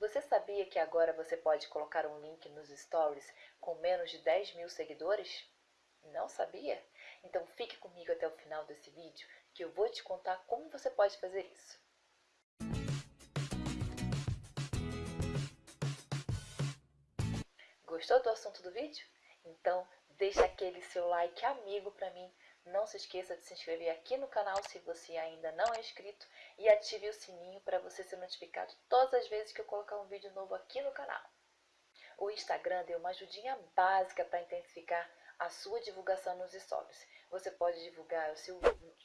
Você sabia que agora você pode colocar um link nos stories com menos de 10 mil seguidores? Não sabia? Então fique comigo até o final desse vídeo que eu vou te contar como você pode fazer isso. Gostou do assunto do vídeo? Então deixa aquele seu like amigo para mim não se esqueça de se inscrever aqui no canal se você ainda não é inscrito e ative o sininho para você ser notificado todas as vezes que eu colocar um vídeo novo aqui no canal. O Instagram deu uma ajudinha básica para intensificar a sua divulgação nos stories. Você pode divulgar o seu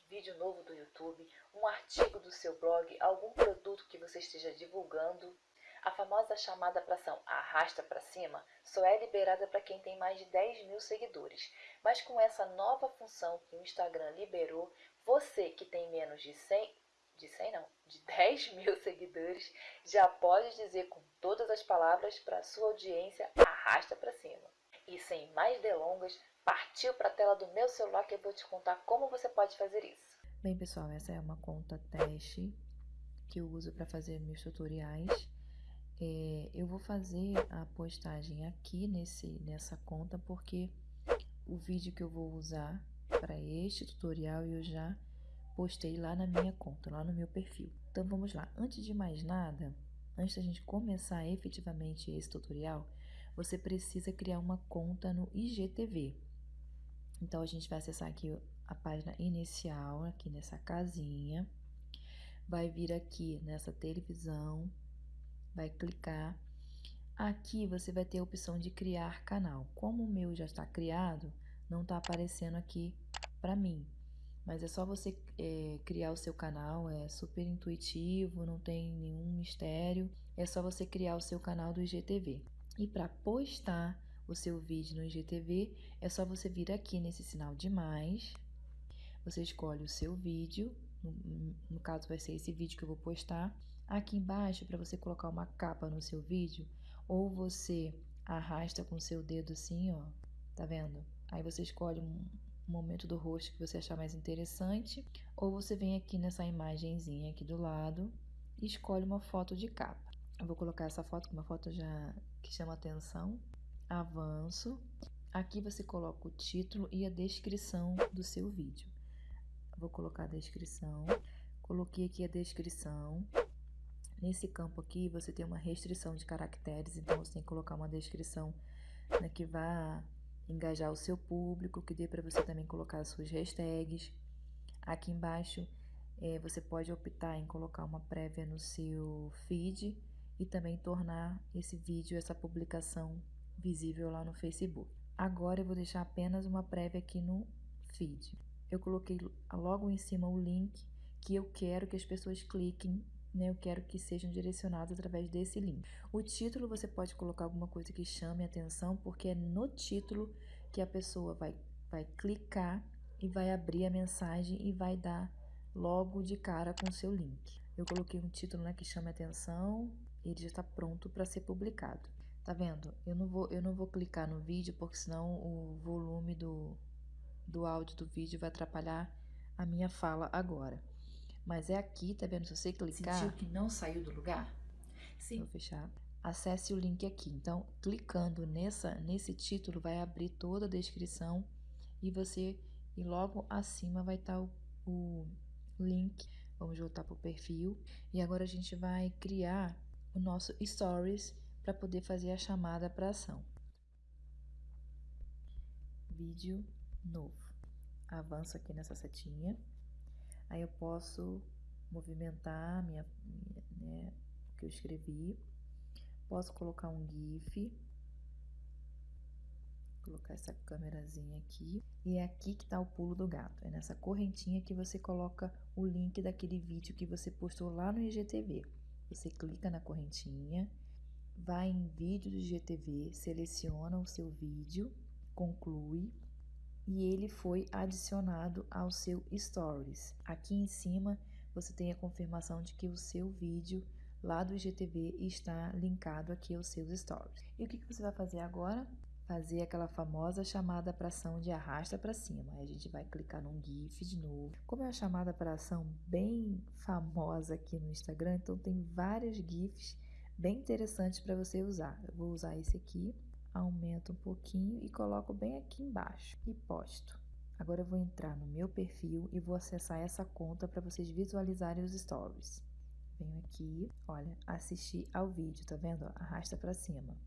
vídeo novo do YouTube, um artigo do seu blog, algum produto que você esteja divulgando a famosa chamada para ação arrasta para cima só é liberada para quem tem mais de 10 mil seguidores, mas com essa nova função que o Instagram liberou, você que tem menos de 100, de 100 não, de 10 mil seguidores, já pode dizer com todas as palavras para sua audiência arrasta para cima. E sem mais delongas, partiu para a tela do meu celular que eu vou te contar como você pode fazer isso. Bem pessoal, essa é uma conta teste que eu uso para fazer meus tutoriais vou fazer a postagem aqui nesse, nessa conta porque o vídeo que eu vou usar para este tutorial eu já postei lá na minha conta, lá no meu perfil. Então vamos lá, antes de mais nada, antes da gente começar efetivamente esse tutorial, você precisa criar uma conta no IGTV. Então a gente vai acessar aqui a página inicial, aqui nessa casinha, vai vir aqui nessa televisão, vai clicar. Aqui você vai ter a opção de criar canal. Como o meu já está criado, não está aparecendo aqui para mim. Mas é só você é, criar o seu canal, é super intuitivo, não tem nenhum mistério. É só você criar o seu canal do IGTV. E para postar o seu vídeo no IGTV, é só você vir aqui nesse sinal de mais. Você escolhe o seu vídeo, no, no caso vai ser esse vídeo que eu vou postar. Aqui embaixo, para você colocar uma capa no seu vídeo, ou você arrasta com seu dedo assim, ó, tá vendo? Aí você escolhe um momento do rosto que você achar mais interessante, ou você vem aqui nessa imagenzinha aqui do lado e escolhe uma foto de capa. Eu vou colocar essa foto, uma foto já que chama atenção. Avanço. Aqui você coloca o título e a descrição do seu vídeo. Vou colocar a descrição. Coloquei aqui a descrição. Nesse campo aqui, você tem uma restrição de caracteres, então você tem que colocar uma descrição né, que vá engajar o seu público, que dê para você também colocar as suas hashtags. Aqui embaixo, é, você pode optar em colocar uma prévia no seu feed e também tornar esse vídeo, essa publicação visível lá no Facebook. Agora eu vou deixar apenas uma prévia aqui no feed. Eu coloquei logo em cima o link que eu quero que as pessoas cliquem né, eu quero que sejam direcionados através desse link. O título você pode colocar alguma coisa que chame atenção, porque é no título que a pessoa vai, vai clicar e vai abrir a mensagem e vai dar logo de cara com o seu link. Eu coloquei um título né, que chame atenção, ele já está pronto para ser publicado. Tá vendo? Eu não vou, eu não vou clicar no vídeo, porque senão o volume do, do áudio do vídeo vai atrapalhar a minha fala agora. Mas é aqui, tá vendo? Se você clicar... Sentiu que não saiu do lugar? Sim. Vou fechar. Acesse o link aqui. Então, clicando nessa, nesse título, vai abrir toda a descrição e você... E logo acima vai estar o, o link. Vamos voltar para o perfil. E agora a gente vai criar o nosso Stories para poder fazer a chamada para ação. Vídeo novo. Avanço aqui nessa setinha. Aí eu posso movimentar minha, né, o que eu escrevi. Posso colocar um GIF. Colocar essa câmerazinha aqui. E é aqui que está o pulo do gato. É nessa correntinha que você coloca o link daquele vídeo que você postou lá no IGTV. Você clica na correntinha, vai em vídeo do IGTV, seleciona o seu vídeo, conclui e ele foi adicionado ao seu Stories. Aqui em cima você tem a confirmação de que o seu vídeo lá do IGTV está linkado aqui aos seus Stories. E o que, que você vai fazer agora? Fazer aquela famosa chamada para ação de arrasta para cima. Aí a gente vai clicar num GIF de novo. Como é uma chamada para ação bem famosa aqui no Instagram, então tem vários GIFs bem interessantes para você usar. Eu vou usar esse aqui, aumento um pouquinho e coloco bem aqui embaixo e posto. Agora eu vou entrar no meu perfil e vou acessar essa conta para vocês visualizarem os stories. Venho aqui, olha, assistir ao vídeo, tá vendo? Arrasta para cima.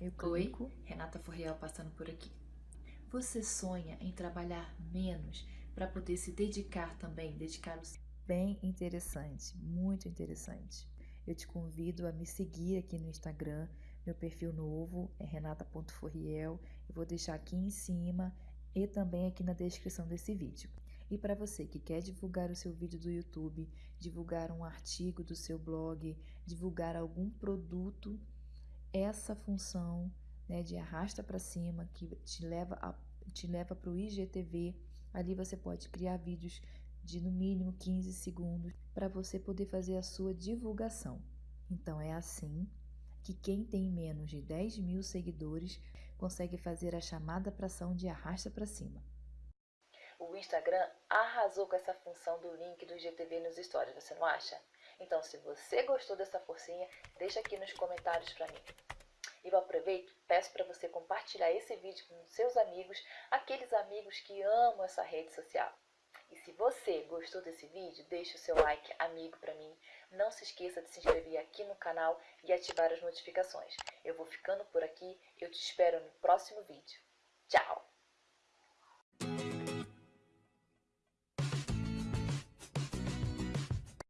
Eu clico. Oi, Renata Forreal passando por aqui. Você sonha em trabalhar menos para poder se dedicar também, dedicar o bem interessante, muito interessante. Eu te convido a me seguir aqui no Instagram, meu perfil novo é renata.forriel. Eu vou deixar aqui em cima e também aqui na descrição desse vídeo. E para você que quer divulgar o seu vídeo do YouTube, divulgar um artigo do seu blog, divulgar algum produto, essa função né, de arrasta para cima que te leva a, te leva para o IGTV, ali você pode criar vídeos de no mínimo 15 segundos para você poder fazer a sua divulgação. Então é assim que quem tem menos de 10 mil seguidores consegue fazer a chamada para ação de arrasta para cima. O Instagram arrasou com essa função do link do IGTV nos stories, você não acha? Então, se você gostou dessa forcinha, deixa aqui nos comentários para mim. E eu aproveito, peço para você compartilhar esse vídeo com seus amigos, aqueles amigos que amam essa rede social. E se você gostou desse vídeo, deixe o seu like amigo para mim. Não se esqueça de se inscrever aqui no canal e ativar as notificações. Eu vou ficando por aqui, eu te espero no próximo vídeo. Tchau!